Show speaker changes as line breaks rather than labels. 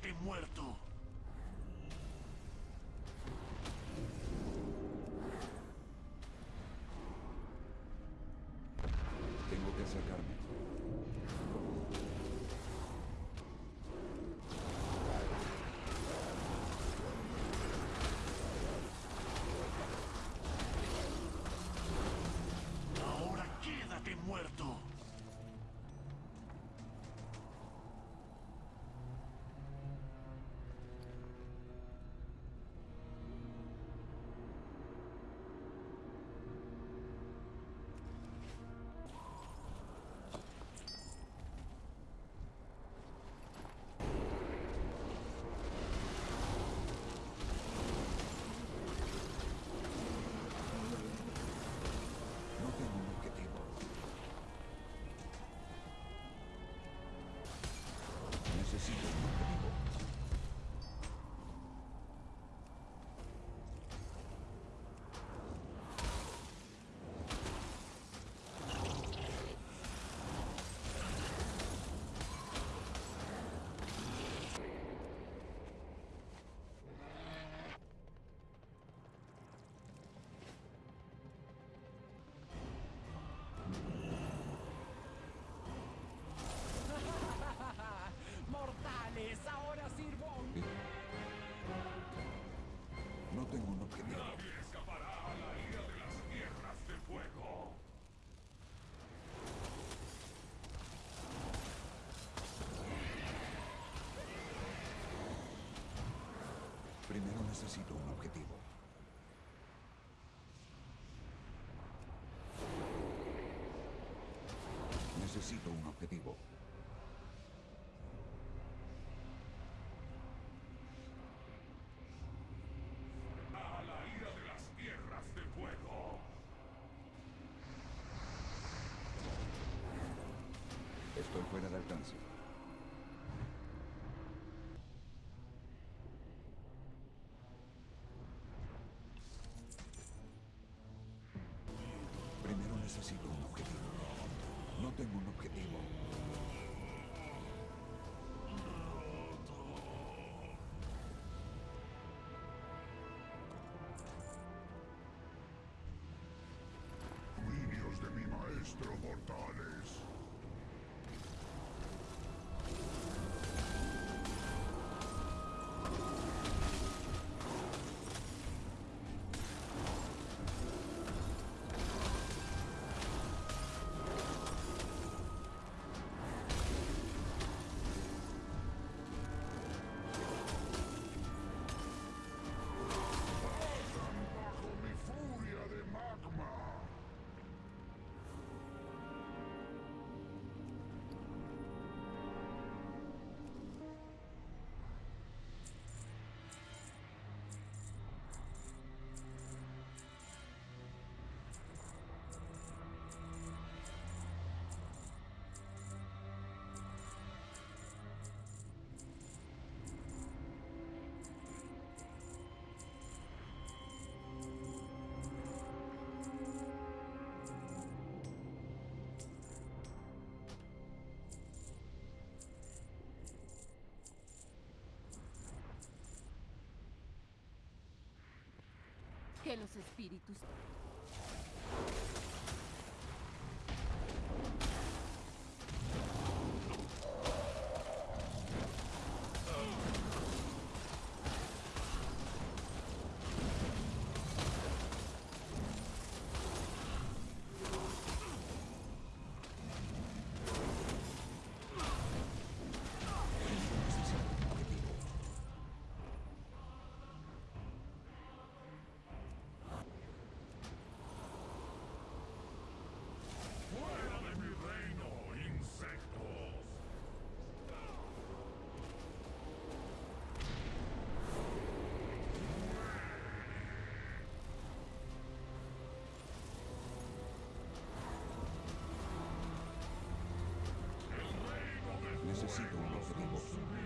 quédate muerto.
Tengo que acercarme. Primero necesito un objetivo. Necesito un objetivo.
A la ira de las tierras de fuego.
Estoy fuera de alcance. Necesito un objetivo. No tengo un objetivo.
Niños de mi maestro mortales.
Que los espíritus...
necesito un objetivo.